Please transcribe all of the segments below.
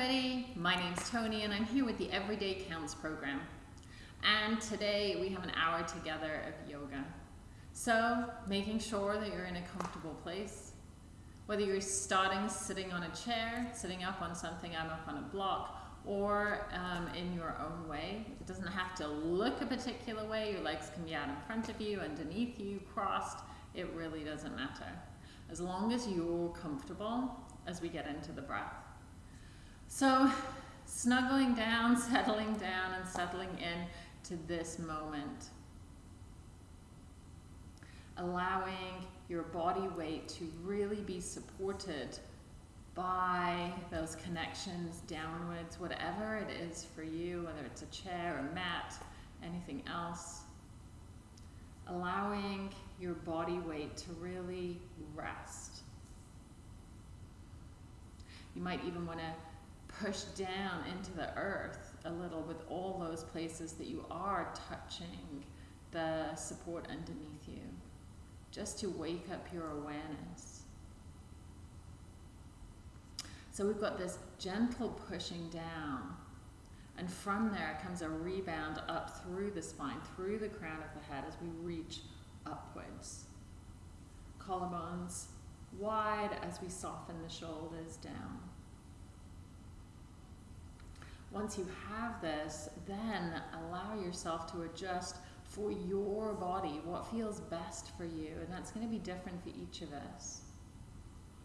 everybody, my name's Tony and I'm here with the Everyday Counts program. And today we have an hour together of yoga. So, making sure that you're in a comfortable place, whether you're starting sitting on a chair, sitting up on something, I'm up on a block, or um, in your own way. It doesn't have to look a particular way, your legs can be out in front of you, underneath you, crossed, it really doesn't matter. As long as you're comfortable as we get into the breath. So snuggling down, settling down, and settling in to this moment. Allowing your body weight to really be supported by those connections downwards, whatever it is for you, whether it's a chair, a mat, anything else. Allowing your body weight to really rest. You might even want to push down into the earth a little with all those places that you are touching the support underneath you, just to wake up your awareness. So we've got this gentle pushing down, and from there comes a rebound up through the spine, through the crown of the head as we reach upwards. Collarbones wide as we soften the shoulders down. Once you have this, then allow yourself to adjust for your body, what feels best for you. And that's going to be different for each of us.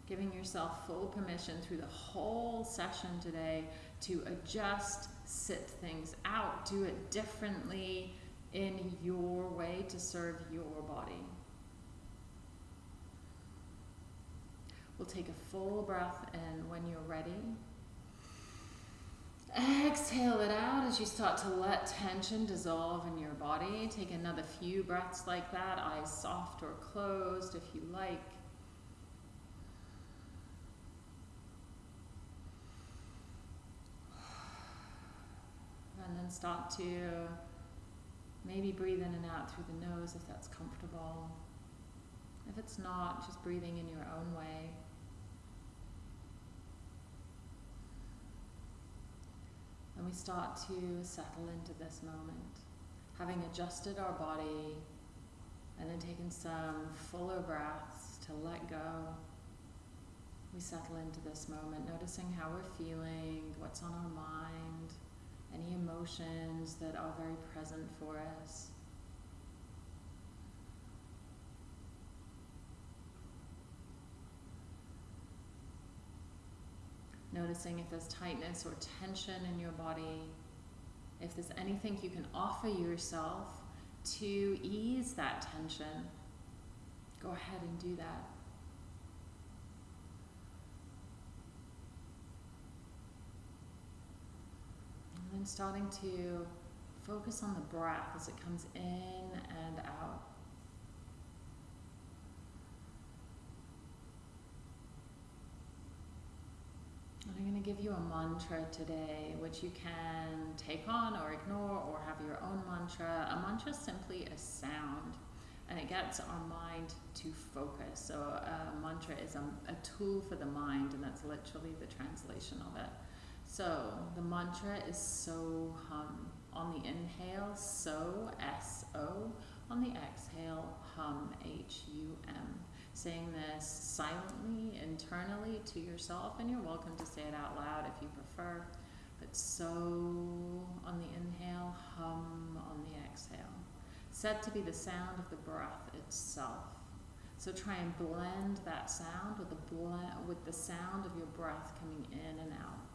Giving yourself full permission through the whole session today to adjust, sit things out, do it differently in your way to serve your body. We'll take a full breath in when you're ready. Exhale it out as you start to let tension dissolve in your body. Take another few breaths like that, eyes soft or closed if you like. And then start to maybe breathe in and out through the nose if that's comfortable. If it's not, just breathing in your own way. And we start to settle into this moment, having adjusted our body and then taken some fuller breaths to let go. We settle into this moment, noticing how we're feeling, what's on our mind, any emotions that are very present for us. Noticing if there's tightness or tension in your body, if there's anything you can offer yourself to ease that tension, go ahead and do that. And then starting to focus on the breath as it comes in and out. I'm going to give you a mantra today, which you can take on or ignore or have your own mantra. A mantra is simply a sound and it gets our mind to focus. So a mantra is a, a tool for the mind and that's literally the translation of it. So the mantra is so hum. On the inhale, so, S-O. On the exhale, hum, H-U-M saying this silently, internally to yourself, and you're welcome to say it out loud if you prefer. But so on the inhale, hum on the exhale. Set to be the sound of the breath itself. So try and blend that sound with the, with the sound of your breath coming in and out.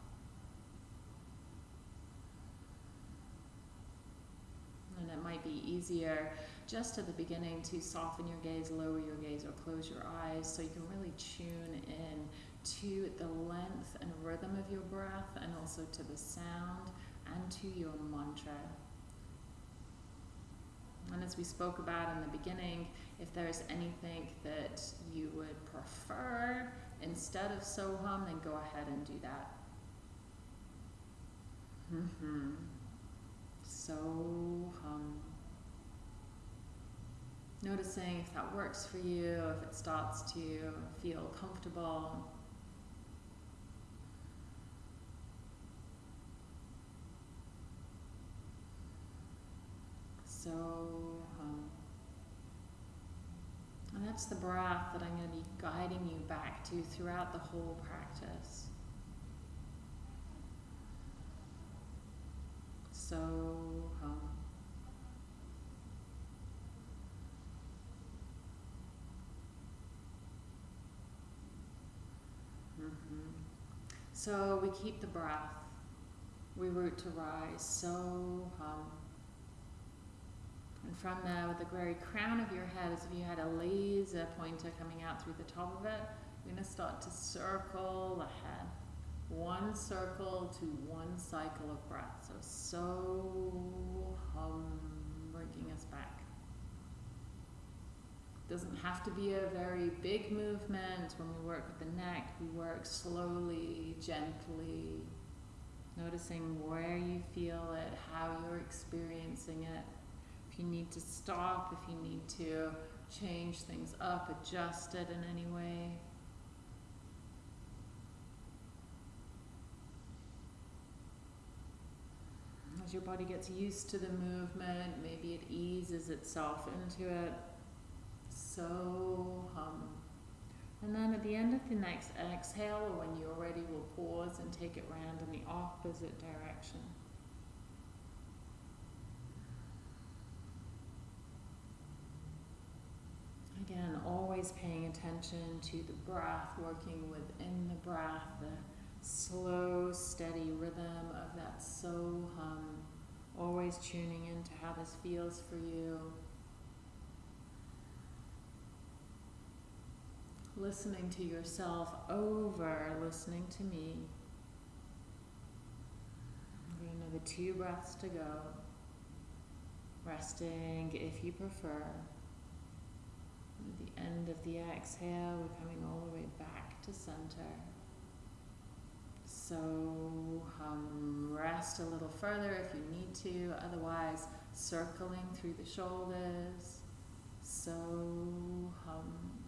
And it might be easier just at the beginning to soften your gaze, lower your gaze, or close your eyes so you can really tune in to the length and rhythm of your breath and also to the sound and to your mantra. And as we spoke about in the beginning, if there's anything that you would prefer instead of Soham, then go ahead and do that. Mm-hmm so hum. Noticing if that works for you, if it starts to feel comfortable. So hum. And that's the breath that I'm going to be guiding you back to throughout the whole practice. So So we keep the breath. We root to rise. So hum. And from there, with the very crown of your head, as if you had a laser pointer coming out through the top of it, you're going to start to circle the head. One circle to one cycle of breath. So, so hum, bringing us back. Doesn't have to be a very big movement. When we work with the neck, we work slowly, gently, noticing where you feel it, how you're experiencing it. If you need to stop, if you need to change things up, adjust it in any way. As your body gets used to the movement, maybe it eases itself into it. So hum. And then at the end of the next exhale, or when you're ready, we'll pause and take it round in the opposite direction. Again, always paying attention to the breath, working within the breath, the slow, steady rhythm of that so hum. Always tuning in to how this feels for you. Listening to yourself over listening to me. We have another two breaths to go. Resting if you prefer. At the end of the exhale, we're coming all the way back to center. So hum, rest a little further if you need to, otherwise circling through the shoulders. So hum.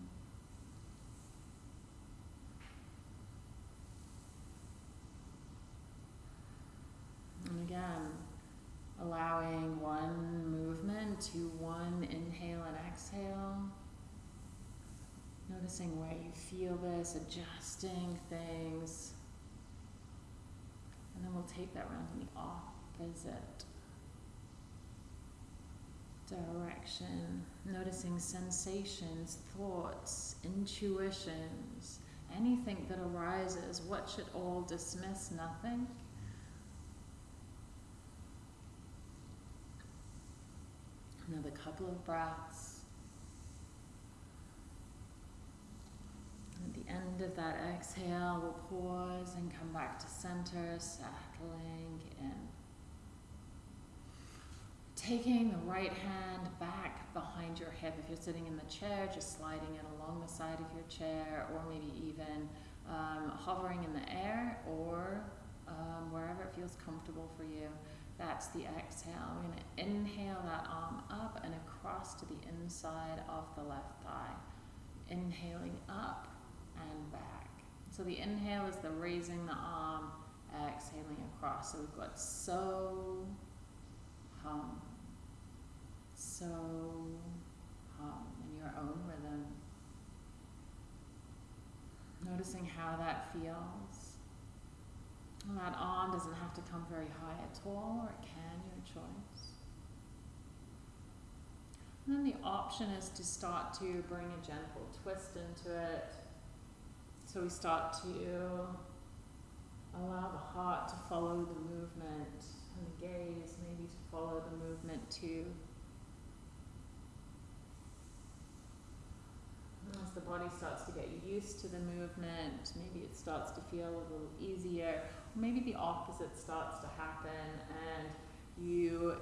And again, allowing one movement to one inhale and exhale. Noticing where you feel this, adjusting things. And then we'll take that round in the opposite direction. Noticing sensations, thoughts, intuitions, anything that arises. What should all dismiss? Nothing. Another couple of breaths. At the end of that exhale, we'll pause and come back to center, settling in. Taking the right hand back behind your hip. If you're sitting in the chair, just sliding it along the side of your chair, or maybe even um, hovering in the air, or um, wherever it feels comfortable for you. That's the exhale. We're going to inhale that arm up and across to the inside of the left thigh. Inhaling up and back. So the inhale is the raising the arm, exhaling across. So we've got so, hum, so, hum in your own rhythm. Noticing how that feels. That arm doesn't have to come very high at all, or it can, your choice. And then the option is to start to bring a gentle twist into it. So we start to allow the heart to follow the movement and the gaze maybe to follow the movement too. As the body starts to get used to the movement, maybe it starts to feel a little easier. Maybe the opposite starts to happen and you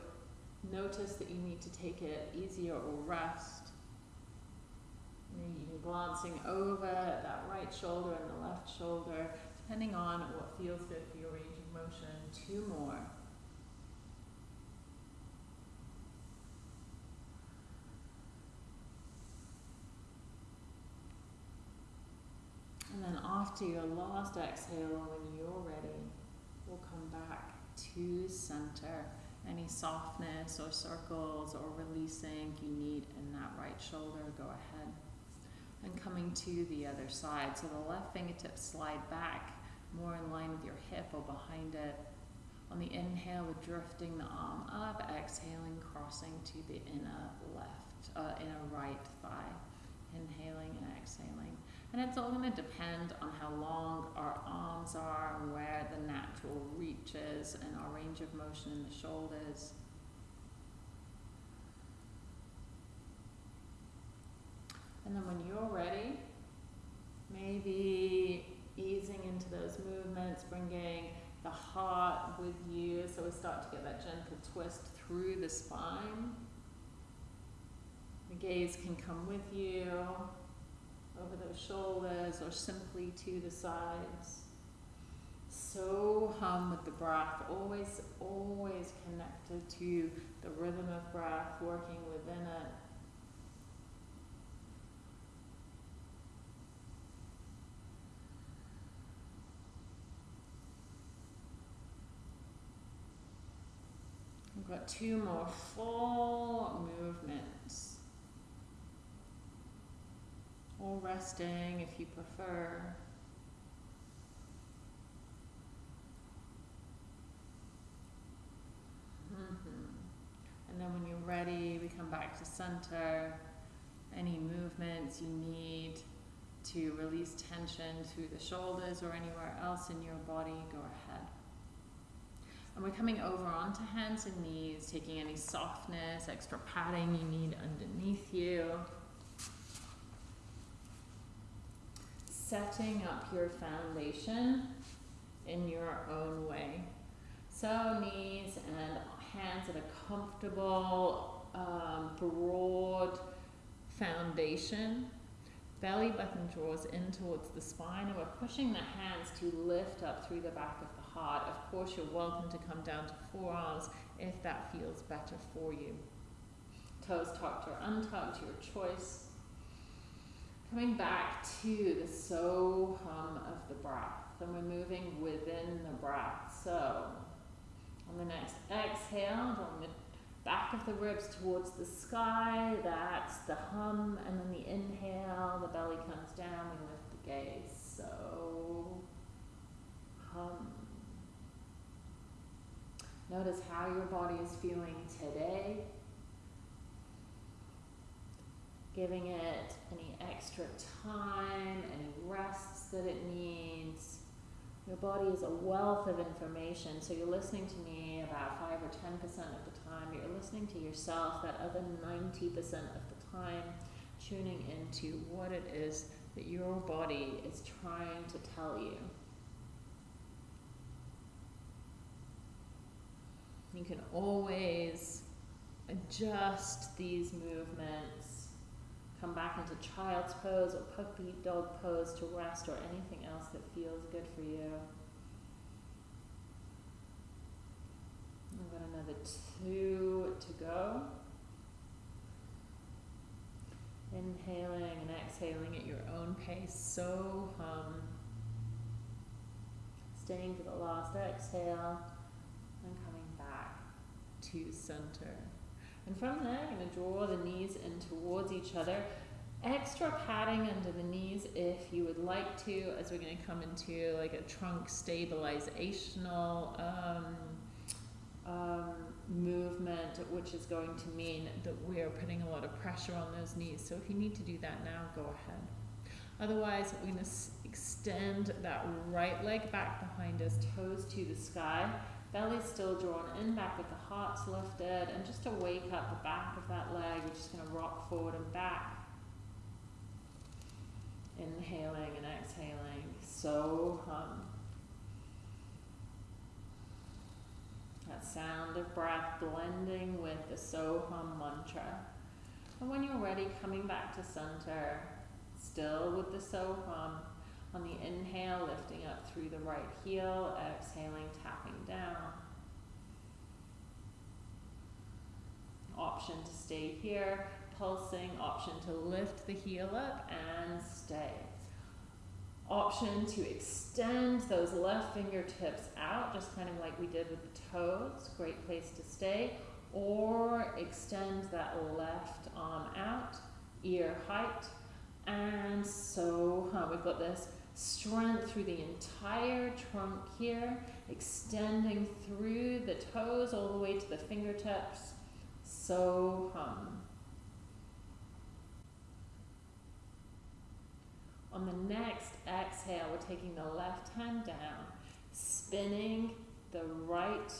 notice that you need to take it easier or rest. Maybe even glancing over that right shoulder and the left shoulder, depending on what feels good for your range of motion. Two more. And then after your last exhale, when you're ready, we'll come back to center. any softness or circles or releasing you need in that right shoulder, go ahead. And coming to the other side. So the left fingertips slide back more in line with your hip or behind it. On the inhale, we're drifting the arm up, exhaling, crossing to the inner left, uh, inner right thigh. Inhaling and exhaling. And it's all going to depend on how long our arms are and where the natural reach is and our range of motion in the shoulders. And then when you're ready, maybe easing into those movements, bringing the heart with you so we start to get that gentle twist through the spine. The gaze can come with you over those shoulders or simply to the sides. So hum with the breath, always, always connected to the rhythm of breath, working within it. We've got two more full movements. Or resting if you prefer. Mm-hmm. And then when you're ready, we come back to center. Any movements you need to release tension through the shoulders or anywhere else in your body, go ahead. And we're coming over onto hands and knees, taking any softness, extra padding you need underneath you. Setting up your foundation in your own way. So knees and hands at a comfortable, um, broad foundation. Belly button draws in towards the spine and we're pushing the hands to lift up through the back of the heart. Of course, you're welcome to come down to forearms if that feels better for you. Toes tucked or untucked, your choice. Coming back to the so hum of the breath. And we're moving within the breath. So, on the next exhale, on the back of the ribs towards the sky. That's the hum. And then the inhale, the belly comes down. We lift the gaze. So, hum. Notice how your body is feeling today. Giving it any extra time, any rests that it needs. Your body is a wealth of information, so you're listening to me about 5 or 10% of the time. You're listening to yourself that other 90% of the time, tuning into what it is that your body is trying to tell you. You can always adjust these movements, come back into child's pose or puppy dog pose to rest or anything else that feels good for you. I've got another two to go. Inhaling and exhaling at your own pace, so hum. Staying for the last exhale and coming back to center. And from there, I'm going to draw the knees in towards each other. Extra padding under the knees if you would like to, as we're going to come into like a trunk stabilizational um, um, movement, which is going to mean that we're putting a lot of pressure on those knees. So if you need to do that now, go ahead. Otherwise, we're going to extend that right leg back behind us, toes to the sky. Belly still drawn in, back with the hearts lifted, and just to wake up the back of that leg, we're just going to rock forward and back. Inhaling and exhaling, so hum. That sound of breath blending with the so hum mantra. And when you're ready, coming back to center, still with the so hum. On the inhale, lifting up through the right heel, exhaling, tapping down. Option to stay here, pulsing, option to lift the heel up and stay. Option to extend those left fingertips out, just kind of like we did with the toes. Great place to stay. Or extend that left arm out, ear height. And so we've got this strength through the entire trunk here, extending through the toes all the way to the fingertips. So hum. On the next exhale, we're taking the left hand down, spinning the right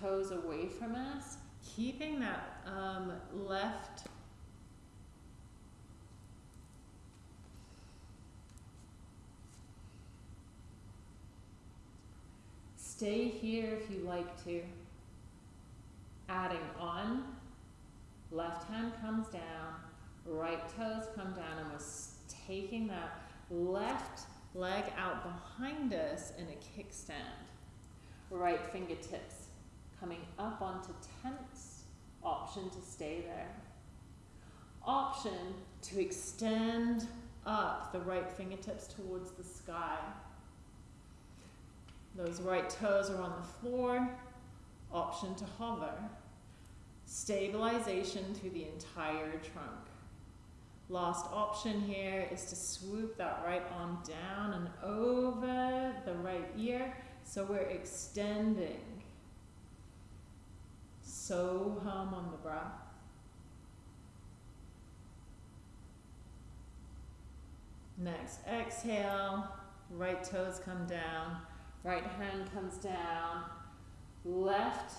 toes away from us, keeping that um, left Stay here if you like to. Adding on, left hand comes down, right toes come down, and we're taking that left leg out behind us in a kickstand. Right fingertips coming up onto tense, option to stay there. Option to extend up the right fingertips towards the sky. Those right toes are on the floor. Option to hover. Stabilization through the entire trunk. Last option here is to swoop that right arm down and over the right ear. So we're extending. So hum on the breath. Next, exhale, right toes come down. Right hand comes down, left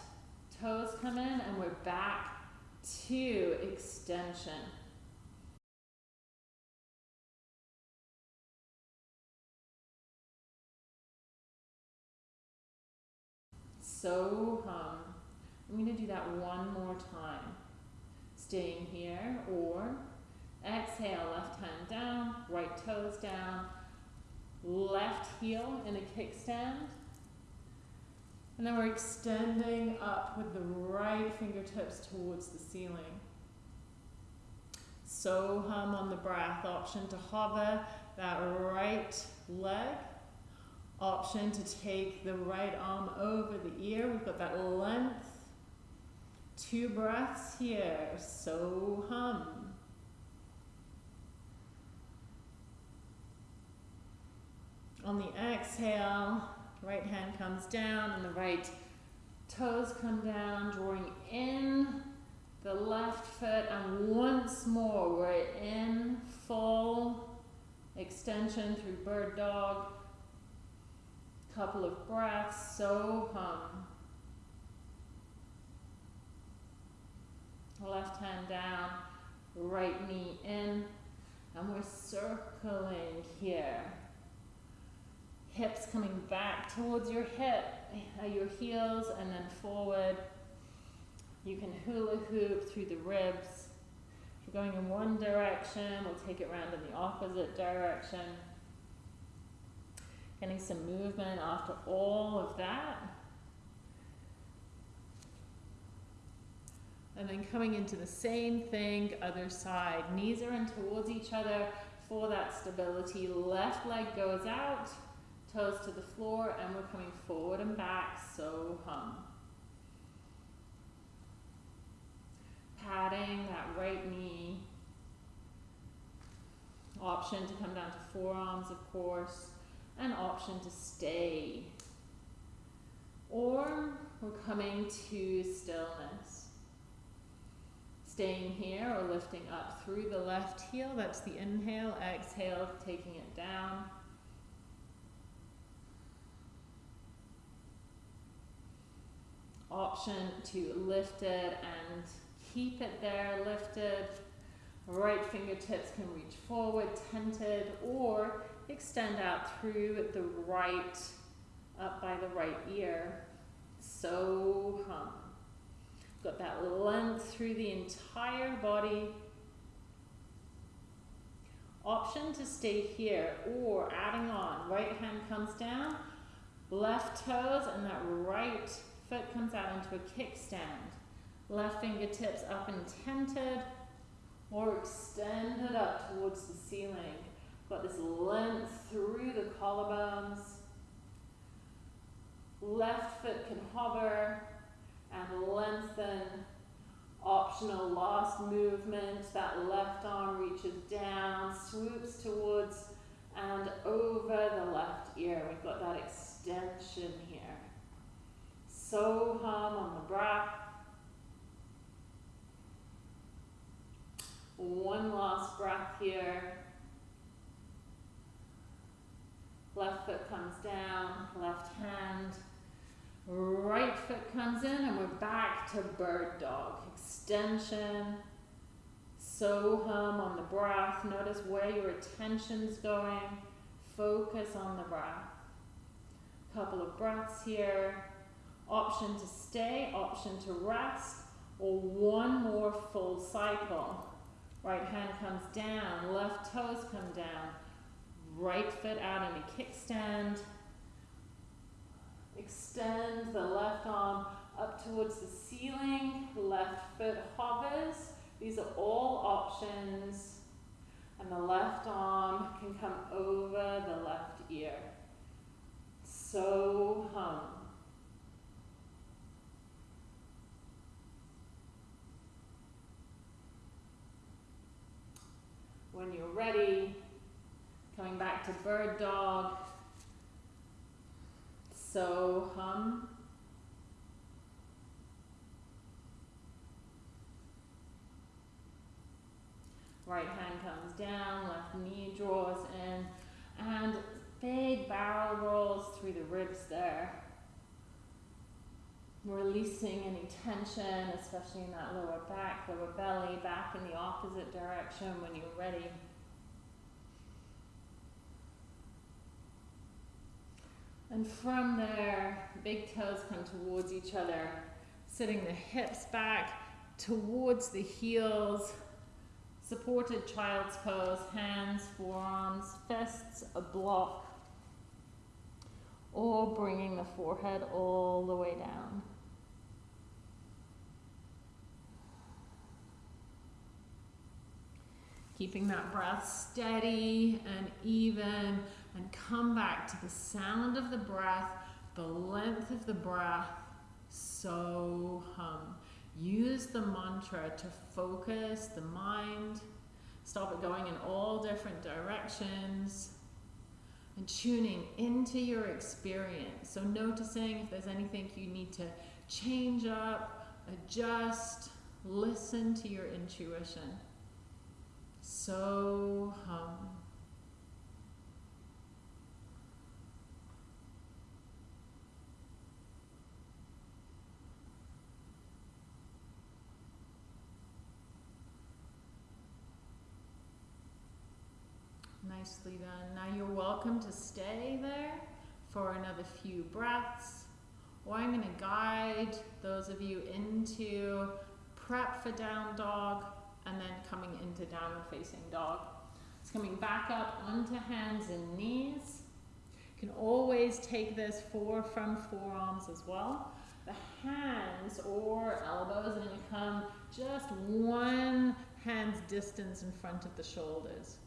toes come in, and we're back to extension. So hum. I'm going to do that one more time. Staying here, or exhale, left hand down, right toes down, left heel in a kickstand. And then we're extending up with the right fingertips towards the ceiling. So hum on the breath. Option to hover that right leg. Option to take the right arm over the ear. We've got that length. Two breaths here. So hum. On the exhale, right hand comes down and the right toes come down, drawing in the left foot and once more we're in full extension through bird dog. Couple of breaths, so hum. Left hand down, right knee in, and we're circling here hips coming back towards your hip, uh, your heels, and then forward. You can hula hoop through the ribs. If you're going in one direction, we'll take it around in the opposite direction. Getting some movement after all of that. And then coming into the same thing, other side. Knees are in towards each other for that stability. Left leg goes out toes to the floor, and we're coming forward and back, so hum. Patting that right knee. Option to come down to forearms, of course, and option to stay. Or we're coming to stillness. Staying here or lifting up through the left heel, that's the inhale, exhale, taking it down. Option to lift it and keep it there lifted. Right fingertips can reach forward, tented, or extend out through the right, up by the right ear. So hum. Got that length through the entire body. Option to stay here or adding on. Right hand comes down, left toes and that right Foot comes out into a kickstand. Left fingertips up and tented or extended up towards the ceiling. Got this length through the collarbones. Left foot can hover and lengthen. Optional last movement. That left arm reaches down, swoops towards and over the left ear. We've got that extension. Soham on the breath. One last breath here. Left foot comes down, left hand, right foot comes in, and we're back to bird dog. Extension, Soham on the breath. Notice where your attention's going. Focus on the breath. Couple of breaths here. Option to stay, option to rest, or one more full cycle. Right hand comes down, left toes come down, right foot out in a kickstand. Extend the left arm up towards the ceiling, left foot hovers. These are all options. And the left arm can come over the left ear. So hum. Coming back to bird dog. So hum. Right hand comes down, left knee draws in, and big barrel rolls through the ribs there. Releasing any tension, especially in that lower back, lower belly, back in the opposite direction when you're ready. And from there, big toes come towards each other, sitting the hips back towards the heels, supported child's pose, hands, forearms, fists, a block, or bringing the forehead all the way down. Keeping that breath steady and even, and come back to the sound of the breath, the length of the breath. So hum. Use the mantra to focus the mind. Stop it going in all different directions and tuning into your experience. So, noticing if there's anything you need to change up, adjust, listen to your intuition. So hum. Nicely done. Now you're welcome to stay there for another few breaths. Or I'm going to guide those of you into prep for down dog and then coming into downward facing dog. It's coming back up onto hands and knees. You can always take this four from forearms as well. The hands or elbows are going to come just one hand's distance in front of the shoulders.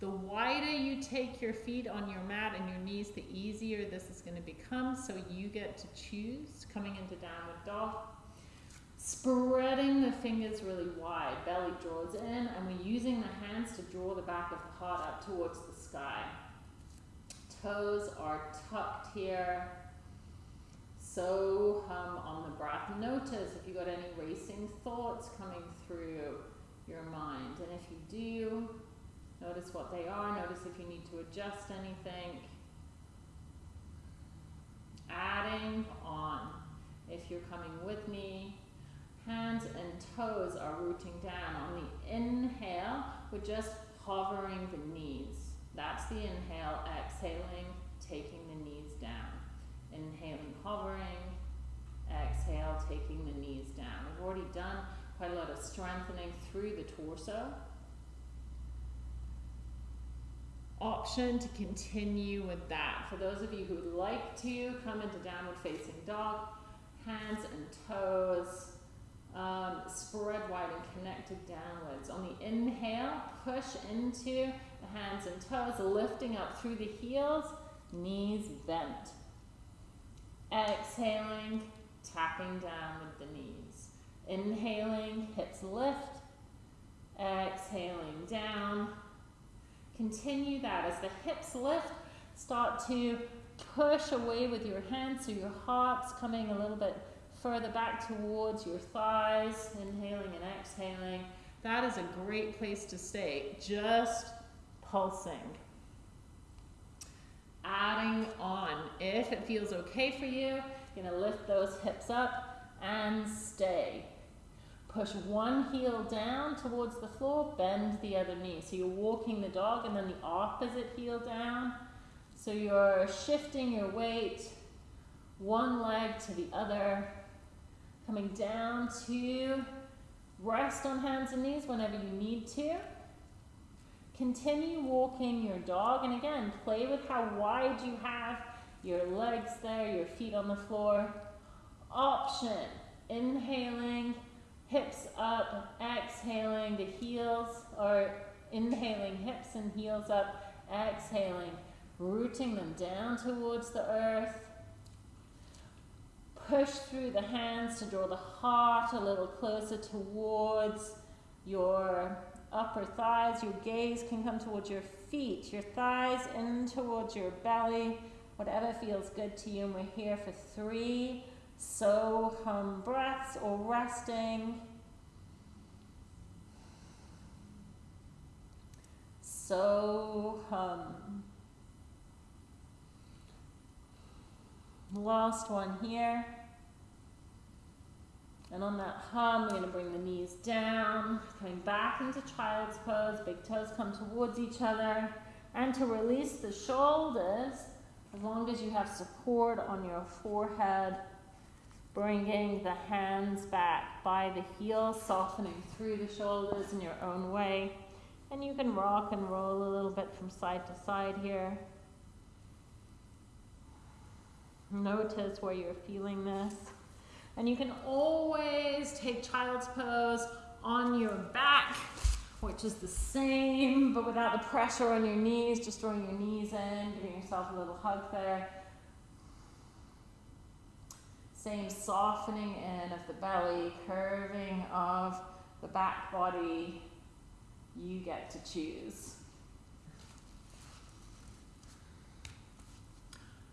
The wider you take your feet on your mat and your knees, the easier this is going to become. So you get to choose coming into downward dog. Spreading the fingers really wide, belly draws in, and we're using the hands to draw the back of the heart up towards the sky. Toes are tucked here. So hum on the breath. Notice if you've got any racing thoughts coming through your mind. And if you do, notice what they are. Notice if you need to adjust anything. Adding on. If you're coming with me, hands and toes are rooting down. On the inhale, we're just hovering the knees. That's the inhale, exhaling, taking the knees down. Inhaling, hovering, exhale, taking the knees down. We've already done quite a lot of strengthening through the torso. Option to continue with that. For those of you who would like to, come into downward facing dog, hands and toes um, spread wide and connected downwards. On the inhale, push into the hands and toes lifting up through the heels, knees bent. Exhaling, tapping down with the knees. Inhaling, hips lift. Exhaling down. Continue that as the hips lift. Start to push away with your hands so your heart's coming a little bit further back towards your thighs. Inhaling and exhaling. That is a great place to stay. Just pulsing. Adding on. If it feels okay for you, you're to lift those hips up and stay. Push one heel down towards the floor, bend the other knee. So you're walking the dog and then the opposite heel down. So you're shifting your weight one leg to the other, coming down to rest on hands and knees whenever you need to. Continue walking your dog, and again, play with how wide you have your legs there, your feet on the floor. Option, inhaling, hips up, exhaling, the heels, or inhaling, hips and heels up, exhaling, rooting them down towards the earth. Push through the hands to draw the heart a little closer towards your upper thighs. Your gaze can come towards your feet, your thighs in towards your belly, whatever feels good to you. And we're here for three so hum breaths or resting. So hum. Last one here. And on that hum, we're going to bring the knees down, coming back into child's pose. Big toes come towards each other. And to release the shoulders, as long as you have support on your forehead, bringing the hands back by the heels, softening through the shoulders in your own way. And you can rock and roll a little bit from side to side here. Notice where you're feeling this. And you can always take child's pose on your back, which is the same, but without the pressure on your knees, just drawing your knees in, giving yourself a little hug there. Same softening in of the belly, curving of the back body. You get to choose.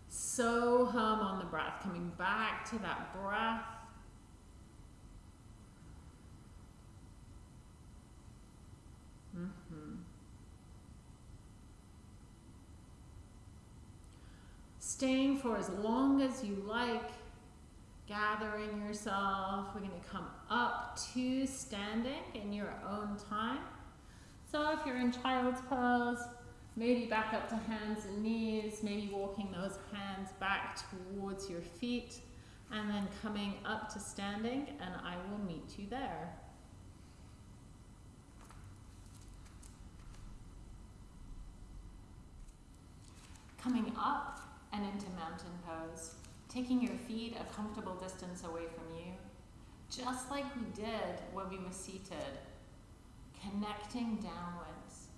So hum on the breath, coming back to that breath. Mm-hmm. Staying for as long as you like, gathering yourself. We're going to come up to standing in your own time. So if you're in child's pose, maybe back up to hands and knees, maybe walking those hands back towards your feet, and then coming up to standing, and I will meet you there. Coming up and into mountain pose, taking your feet a comfortable distance away from you, just like we did when we were seated, connecting downwards.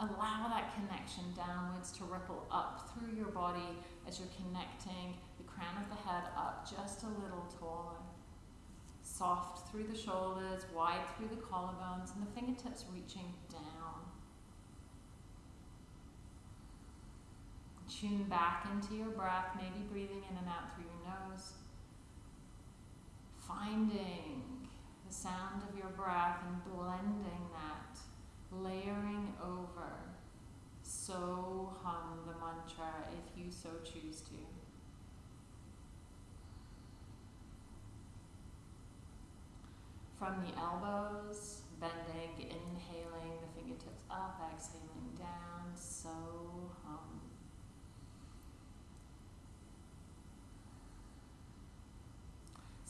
Allow that connection downwards to ripple up through your body as you're connecting the crown of the head up just a little taller. Soft through the shoulders, wide through the collarbones, and the fingertips reaching down. Tune back into your breath, maybe breathing in and out through your nose. Finding the sound of your breath and blending that, layering over. So hum the mantra if you so choose to. From the elbows, bending, inhaling, the fingertips up, exhaling down, so hum.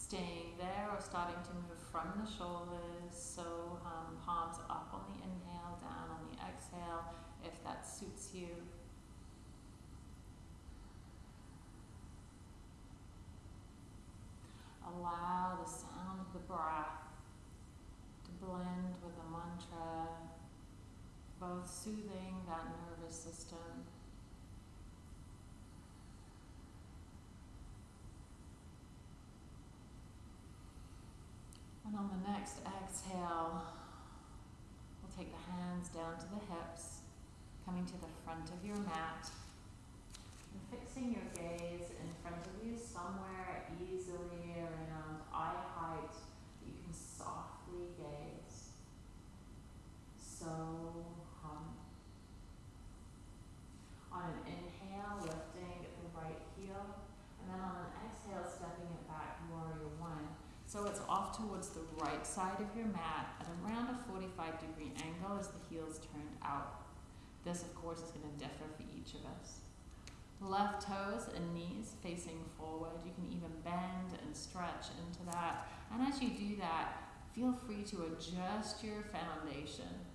Staying there or starting to move from the shoulders. So um, palms up on the inhale, down on the exhale, if that suits you. Allow the sound of the breath to blend with the mantra, both soothing that nervous system. And on the next exhale, we'll take the hands down to the hips, coming to the front of your mat, and fixing your gaze in front of you somewhere easily around eye height. You can softly gaze. So hum. On an inhale, lifting the right heel, and then on an exhale, stepping it back, warrior one. So it's off towards the right side of your mat at around a 45 degree angle as the heels turned out. This, of course, is going to differ for each of us. Left toes and knees facing forward. You can even bend and stretch into that. And as you do that, feel free to adjust your foundation.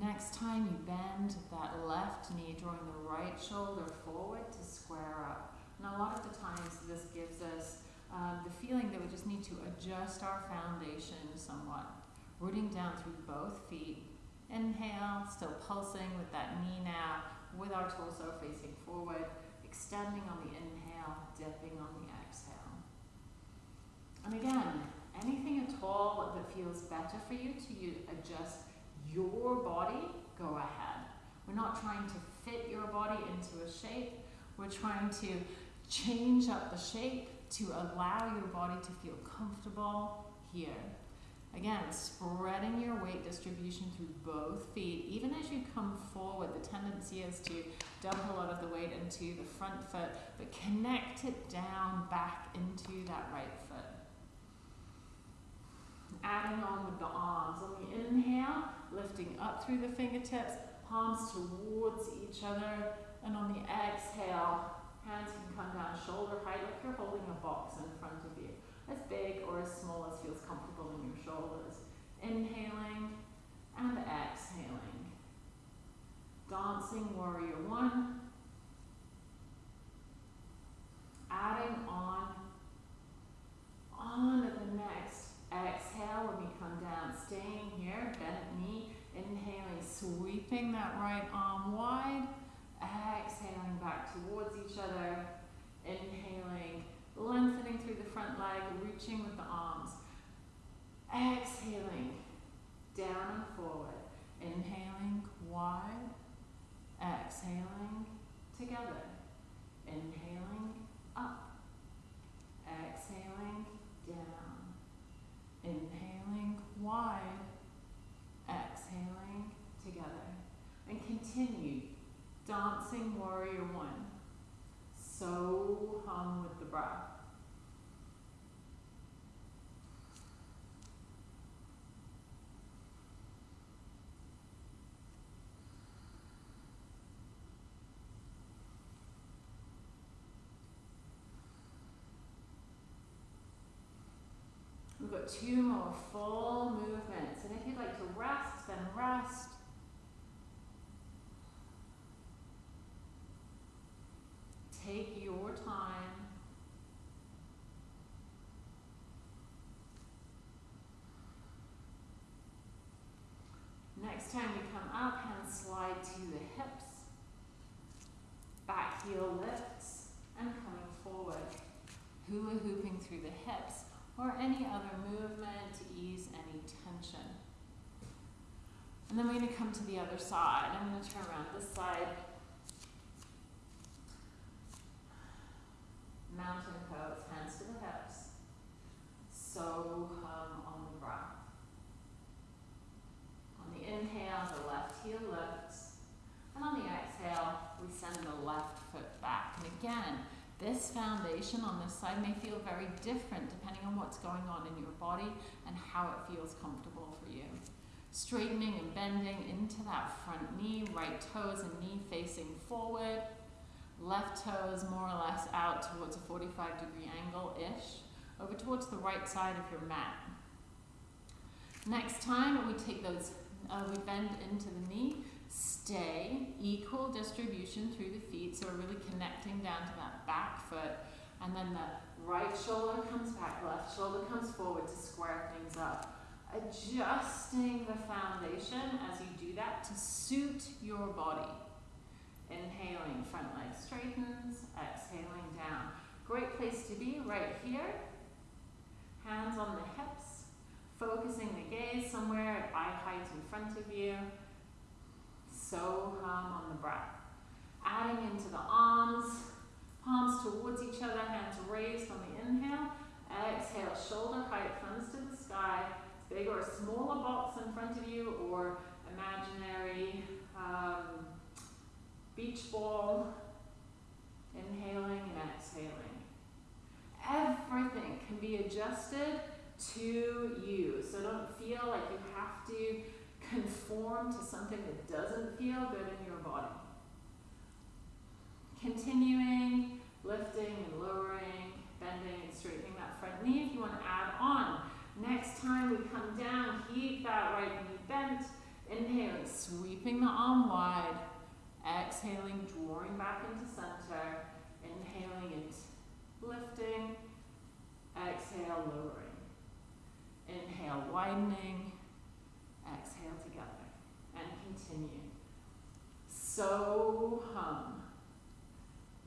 Next time you bend that left knee, drawing the right shoulder forward to square up. And a lot of the times this gives us um, the feeling that we just need to adjust our foundation somewhat. Rooting down through both feet. Inhale, still pulsing with that knee now, with our torso facing forward, extending on the inhale, dipping on the exhale. And again, anything at all that feels better for you to you adjust your body, go ahead. We're not trying to fit your body into a shape. We're trying to change up the shape to allow your body to feel comfortable here. Again, spreading your weight distribution through both feet. Even as you come forward, the tendency is to dump a lot of the weight into the front foot, but connect it down back into that right foot. Adding on with the arms. On the inhale, lifting up through the fingertips, palms towards each other, and on the exhale, Hands can come down shoulder height like you're holding a box in front of you. As big or as small as feels comfortable in your shoulders. Inhaling and exhaling. Dancing warrior one. Adding on on to the next exhale when we come down. Staying here, bent knee. Inhaling, sweeping that right arm wide Exhaling back towards each other. Inhaling, lengthening through the front leg, reaching with the arms. Exhaling, down and forward. Inhaling, wide. Exhaling, together. Inhaling, up. Exhaling, down. Inhaling, wide. Exhaling, together. And continue Dancing Warrior One. So hum with the breath. We've got two more full movements. And if you'd like to rest, then rest. Take your time. Next time you come up, hands slide to the hips. Back heel lifts and coming forward. Hula hooping through the hips or any other movement to ease any tension. And then we're going to come to the other side. I'm going to turn around this side mountain pose, hands to the hips. So hum on the breath. On the inhale, the left heel lifts. And on the exhale, we send the left foot back. And again, this foundation on this side may feel very different depending on what's going on in your body and how it feels comfortable for you. Straightening and bending into that front knee, right toes and knee facing forward. Left toes more or less out towards a 45 degree angle-ish, over towards the right side of your mat. Next time we take those, uh, we bend into the knee, stay, equal distribution through the feet, so we're really connecting down to that back foot, and then the right shoulder comes back, left shoulder comes forward to square things up. Adjusting the foundation as you do that to suit your body. Inhaling, front leg straightens, exhaling down. Great place to be right here. Hands on the hips, focusing the gaze somewhere at eye height in front of you. So hum on the breath. Adding into the arms, palms towards each other, hands raised on the inhale. Exhale, shoulder height, thumbs to the sky. Big or smaller box in front of you or imaginary um, beach ball. Inhaling and exhaling. Everything can be adjusted to you. So don't feel like you have to conform to something that doesn't feel good in your body. Continuing, lifting and lowering, bending and straightening that front knee if you want to add on. Next time we come down, keep that right knee bent. Inhaling, sweeping the arm wide. Exhaling, drawing back into center. Inhaling and lifting. Exhale, lowering. Inhale, widening. Exhale together. And continue. So hum.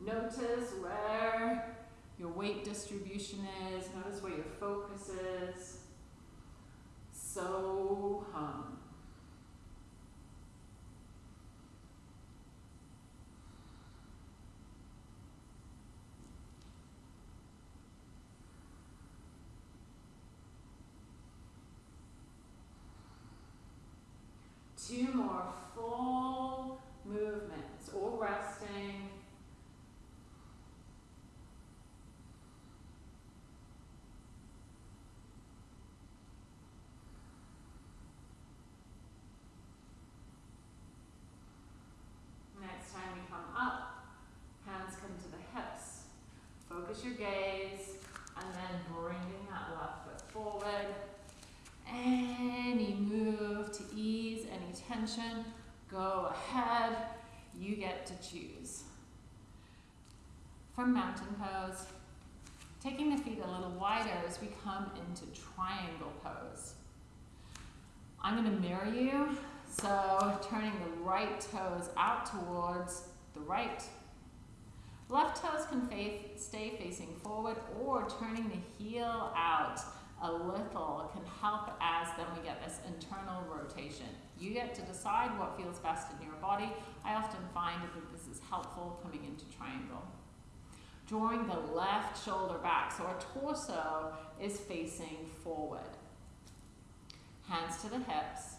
Notice where your weight distribution is. Notice where your focus is. So hum. Two more full movements or resting. Next time we come up, hands come to the hips. Focus your gaze and then bringing that left foot forward. Any move to go ahead. You get to choose. From mountain pose, taking the feet a little wider as we come into triangle pose. I'm going to mirror you, so turning the right toes out towards the right. Left toes can stay facing forward or turning the heel out a little can help as then we get this internal rotation. You get to decide what feels best in your body. I often find that this is helpful coming into triangle. Drawing the left shoulder back so our torso is facing forward. Hands to the hips.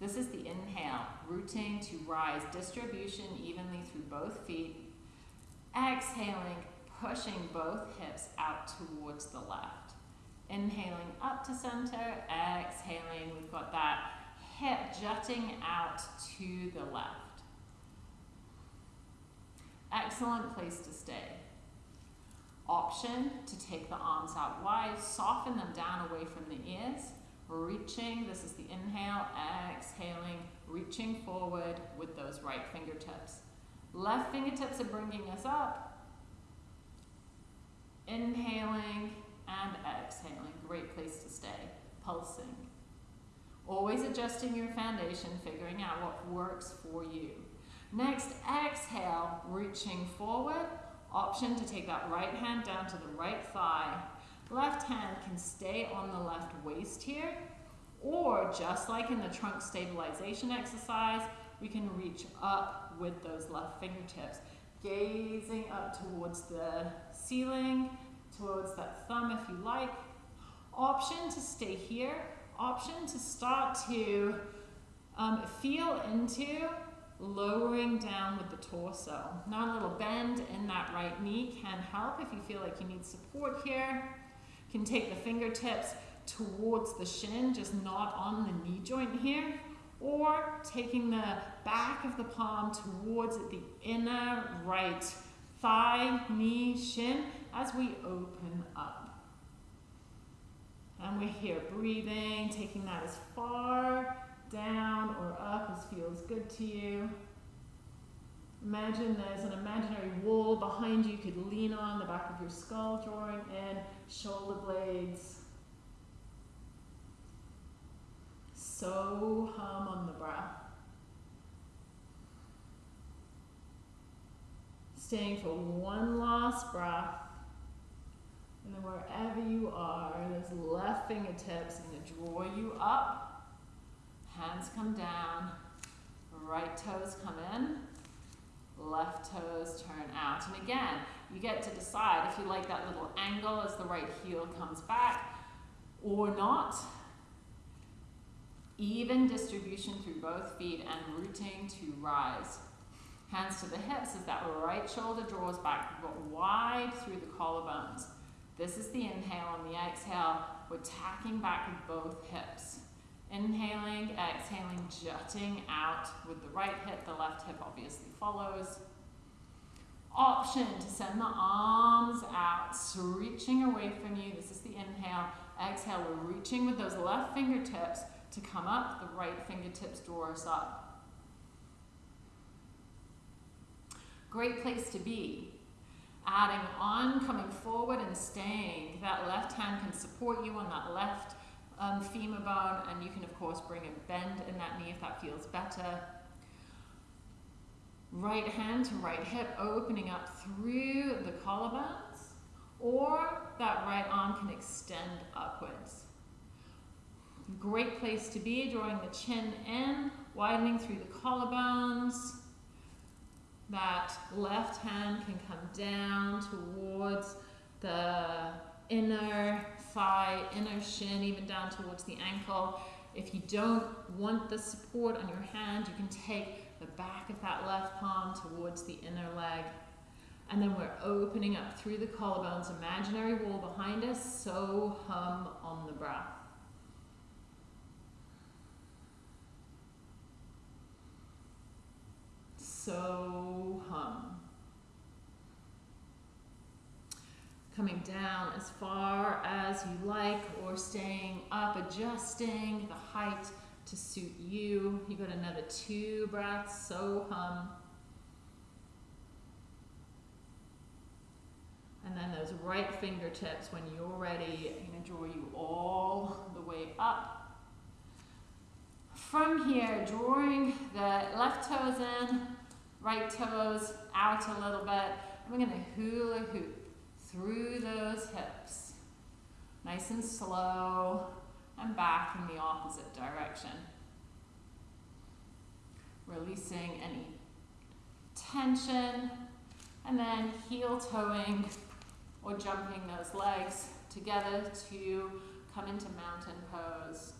This is the inhale, rooting to rise, distribution evenly through both feet. Exhaling, pushing both hips out towards the left. Inhaling up to center, exhaling, we've got that hip jutting out to the left. Excellent place to stay. Option to take the arms out wide, soften them down away from the ears, reaching, this is the inhale, exhaling, reaching forward with those right fingertips. Left fingertips are bringing us up. Inhaling, and exhaling. Great place to stay. Pulsing. Always adjusting your foundation, figuring out what works for you. Next, exhale, reaching forward. Option to take that right hand down to the right thigh. Left hand can stay on the left waist here, or just like in the trunk stabilization exercise, we can reach up with those left fingertips, gazing up towards the ceiling, towards that thumb if you like. Option to stay here. Option to start to um, feel into lowering down with the torso. Now a little bend in that right knee can help if you feel like you need support here. You can take the fingertips towards the shin, just not on the knee joint here, or taking the back of the palm towards the inner right thigh, knee, shin, as we open up. And we're here breathing, taking that as far down or up as feels good to you. Imagine there's an imaginary wall behind you you could lean on the back of your skull, drawing in shoulder blades. So hum on the breath. Staying for one last breath. And then wherever you are, those left fingertips going to draw you up. Hands come down. Right toes come in. Left toes turn out. And again, you get to decide if you like that little angle as the right heel comes back or not. Even distribution through both feet and rooting to rise. Hands to the hips as that right shoulder draws back, wide through the collarbones. This is the inhale. On the exhale, we're tacking back with both hips. Inhaling, exhaling, jutting out with the right hip. The left hip obviously follows. Option to send the arms out, reaching away from you. This is the inhale. Exhale, we're reaching with those left fingertips to come up. The right fingertips draw us up. Great place to be. Adding on, coming forward and staying. That left hand can support you on that left um, femur bone and you can of course bring a bend in that knee if that feels better. Right hand to right hip opening up through the collarbones or that right arm can extend upwards. Great place to be, drawing the chin in, widening through the collarbones. That left hand can come down towards the inner thigh, inner shin, even down towards the ankle. If you don't want the support on your hand, you can take the back of that left palm towards the inner leg. And then we're opening up through the collarbones, imaginary wall behind us, so hum on the breath. So hum. coming down as far as you like or staying up, adjusting the height to suit you. You got another two breaths, so hum. And then those right fingertips, when you're ready, I'm to draw you all the way up. From here, drawing the left toes in, right toes out a little bit. I'm going to hula hoop through those hips. Nice and slow and back in the opposite direction. Releasing any tension and then heel toeing or jumping those legs together to come into mountain pose.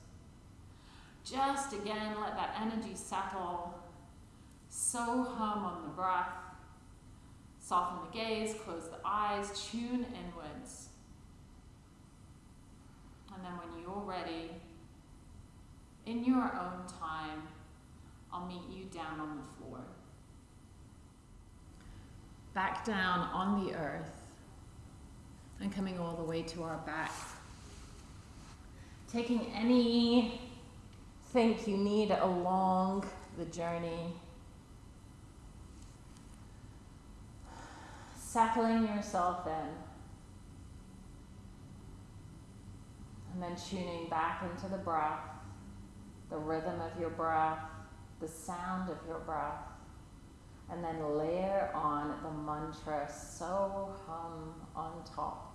Just again, let that energy settle. So hum on the breath. Soften the gaze, close the eyes, tune inwards. And then when you're ready, in your own time, I'll meet you down on the floor. Back down on the earth and coming all the way to our back. Taking anything you need along the journey settling yourself in. And then tuning back into the breath, the rhythm of your breath, the sound of your breath. And then layer on the mantra so hum on top.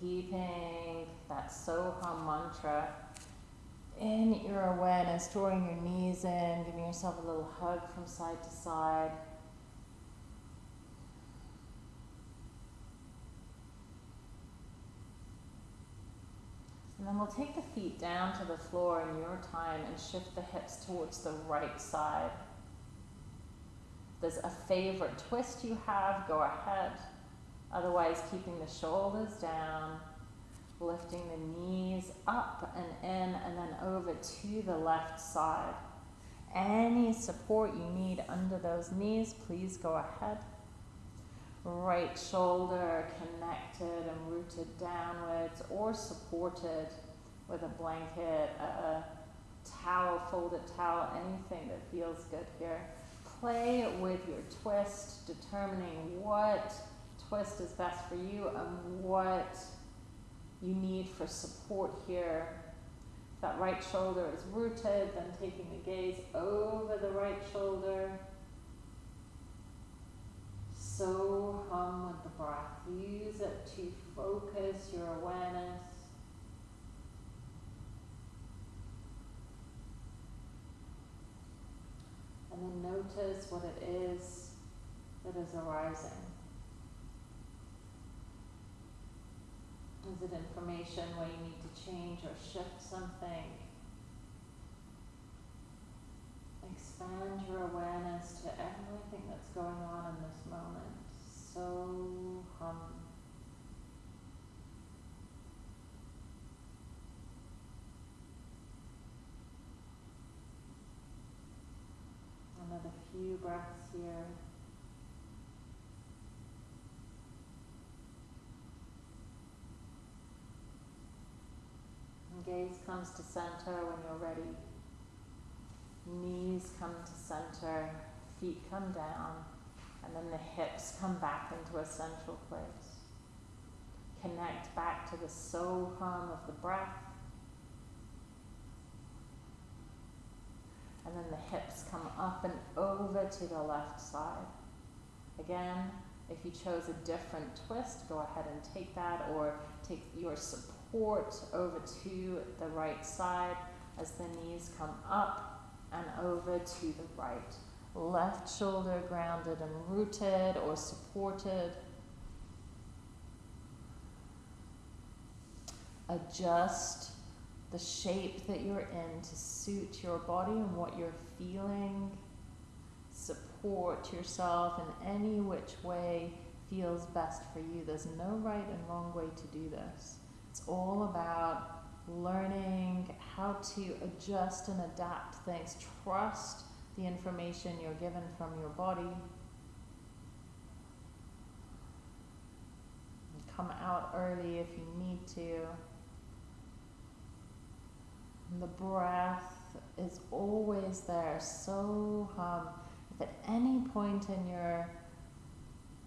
Keeping that so hum mantra in your awareness, drawing your knees in, giving yourself a little hug from side to side. And then we'll take the feet down to the floor in your time and shift the hips towards the right side. If there's a favorite twist you have, go ahead. Otherwise, keeping the shoulders down lifting the knees up and in and then over to the left side. Any support you need under those knees, please go ahead. Right shoulder connected and rooted downwards or supported with a blanket, a towel, folded towel, anything that feels good here. play with your twist, determining what twist is best for you and what you need for support here. That right shoulder is rooted, then taking the gaze over the right shoulder. So hum with the breath. Use it to focus your awareness. And then notice what it is that is arising. Is it information where you need to change or shift something? Expand your awareness to everything that's going on in this moment. So hum. Another few breaths here. Gaze comes to center when you're ready. Knees come to center, feet come down, and then the hips come back into a central place. Connect back to the so hum of the breath. And then the hips come up and over to the left side. Again, if you chose a different twist, go ahead and take that or take your support support over to the right side as the knees come up and over to the right. Left shoulder grounded and rooted or supported. Adjust the shape that you're in to suit your body and what you're feeling. Support yourself in any which way feels best for you. There's no right and wrong way to do this. It's all about learning how to adjust and adapt things. Trust the information you're given from your body. Come out early if you need to. And the breath is always there. So hum. If at any point in your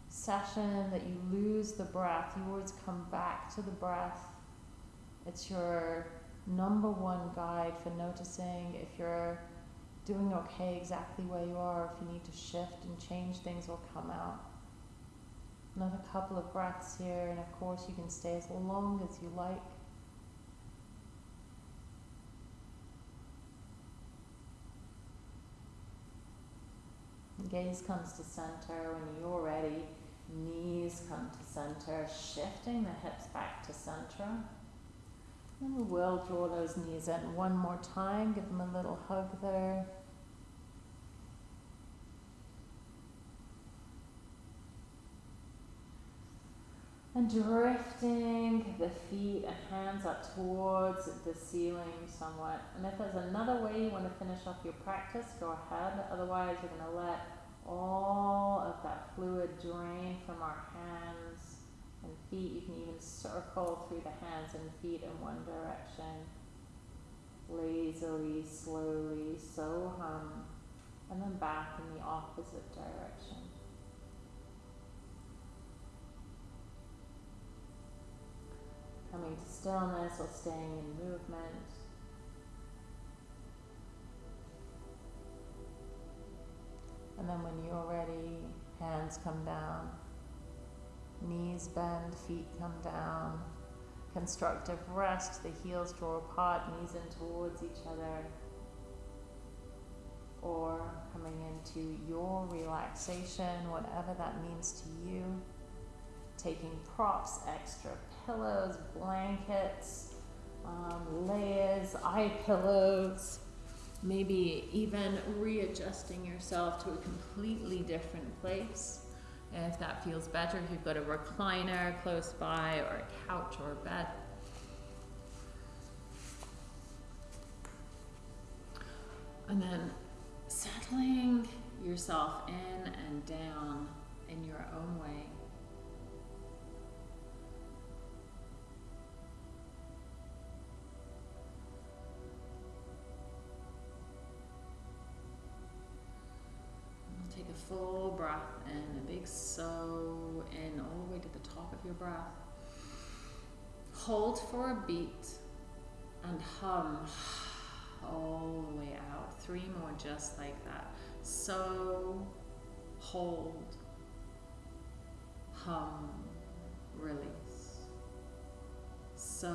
session that you lose the breath, you always come back to the breath it's your number one guide for noticing if you're doing okay exactly where you are, if you need to shift and change things will come out. Another couple of breaths here, and of course, you can stay as long as you like. Gaze comes to center when you're ready. Knees come to center, shifting the hips back to center. And we will draw those knees in one more time. Give them a little hug there. And drifting the feet and hands up towards the ceiling somewhat. And if there's another way you want to finish off your practice, go ahead. Otherwise, we're going to let all of that fluid drain from our hands and feet. You can even circle through the hands and feet in one direction. Lazily, slowly, so hum, and then back in the opposite direction. Coming to stillness or staying in movement. And then when you're ready, hands come down. Knees bend, feet come down. Constructive rest, the heels draw apart, knees in towards each other. Or coming into your relaxation, whatever that means to you. Taking props, extra pillows, blankets, um, layers, eye pillows, maybe even readjusting yourself to a completely different place if that feels better, if you've got a recliner close by or a couch or a bed. And then settling yourself in and down in your own way. For a beat and hum all the way out. Three more just like that. So hold, hum, release. So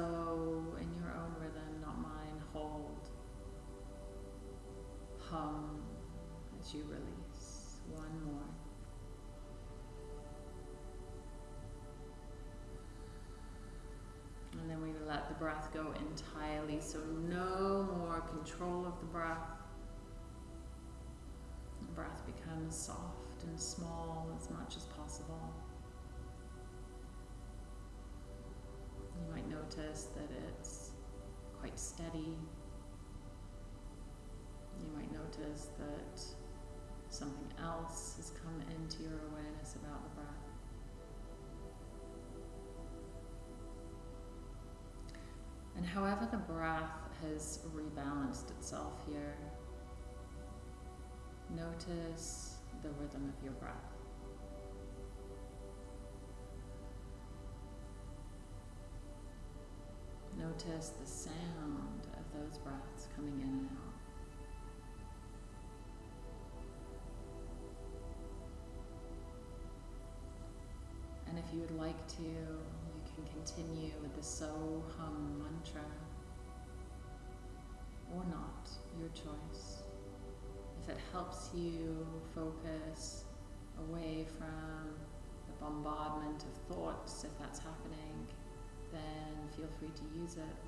in your own rhythm, not mine, hold, hum as you release. One more. Breath go entirely, so no more control of the breath. The breath becomes soft and small as much as possible. You might notice that it's quite steady. You might notice that something else has come into your awareness about the breath. And however the breath has rebalanced itself here, notice the rhythm of your breath. Notice the sound of those breaths coming in and out. Continue with the So Hum mantra or not, your choice. If it helps you focus away from the bombardment of thoughts, if that's happening, then feel free to use it.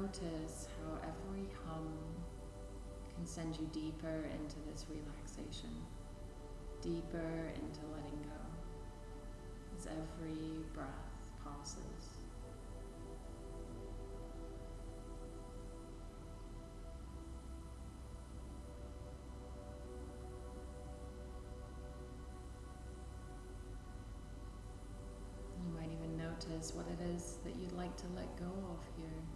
Notice how every hum can send you deeper into this relaxation, deeper into letting go as every breath passes. You might even notice what it is that you'd like to let go of here.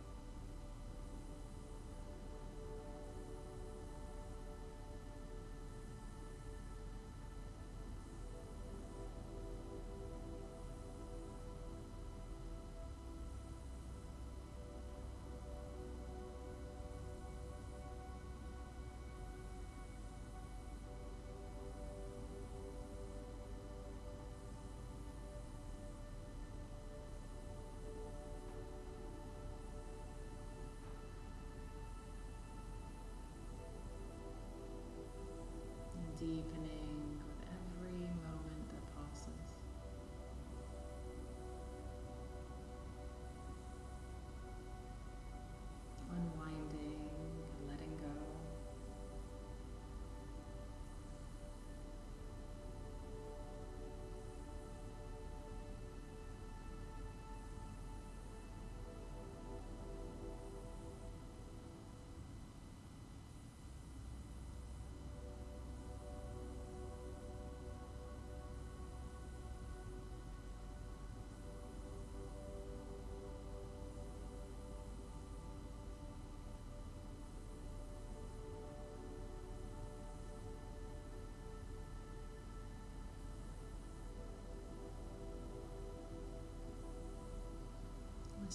Deepening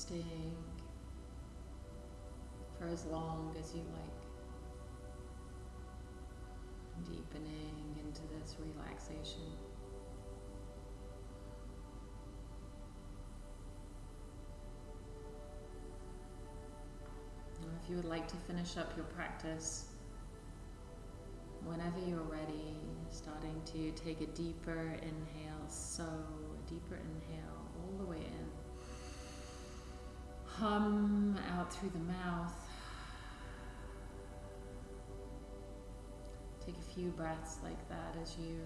staying for as long as you like, deepening into this relaxation. if you would like to finish up your practice, whenever you're ready, starting to take a deeper inhale, so a deeper inhale hum out through the mouth. Take a few breaths like that as you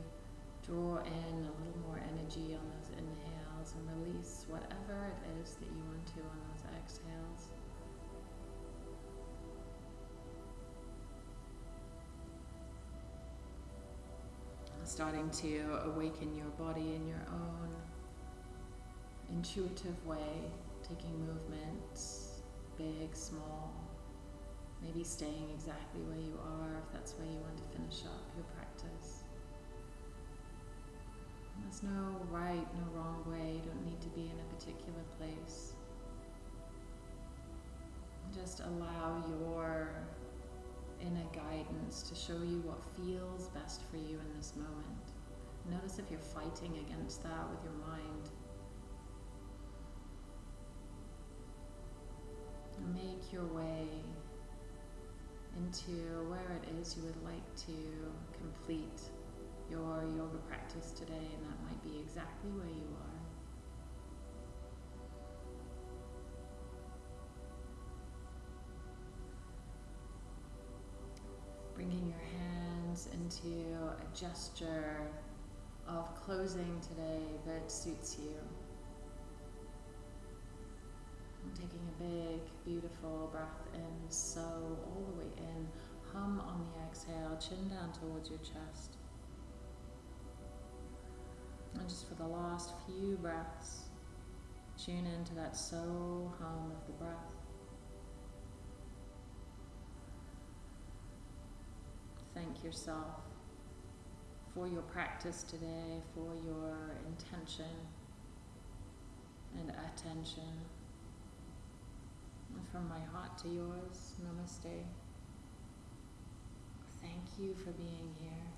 draw in a little more energy on those inhales and release whatever it is that you want to on those exhales. Starting to awaken your body in your own intuitive way taking movements, big, small, maybe staying exactly where you are if that's where you want to finish up your practice. There's no right, no wrong way. You don't need to be in a particular place. Just allow your inner guidance to show you what feels best for you in this moment. Notice if you're fighting against that with your mind. Make your way into where it is you would like to complete your yoga practice today, and that might be exactly where you are. Bringing your hands into a gesture of closing today that suits you. Taking a big, beautiful breath in, so all the way in. Hum on the exhale, chin down towards your chest. And just for the last few breaths, tune into that so hum of the breath. Thank yourself for your practice today, for your intention and attention. From my heart to yours, namaste. Thank you for being here.